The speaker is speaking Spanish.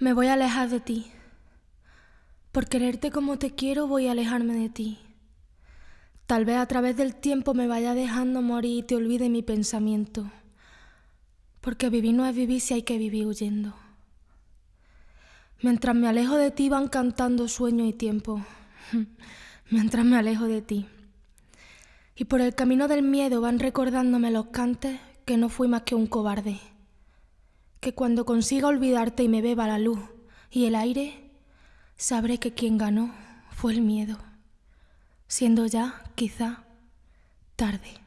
Me voy a alejar de ti. Por quererte como te quiero voy a alejarme de ti. Tal vez a través del tiempo me vaya dejando morir y te olvide mi pensamiento. Porque vivir no es vivir si hay que vivir huyendo. Mientras me alejo de ti van cantando sueño y tiempo. Mientras me alejo de ti. Y por el camino del miedo van recordándome los cantes que no fui más que un cobarde que cuando consiga olvidarte y me beba la luz y el aire, sabré que quien ganó fue el miedo, siendo ya, quizá, tarde.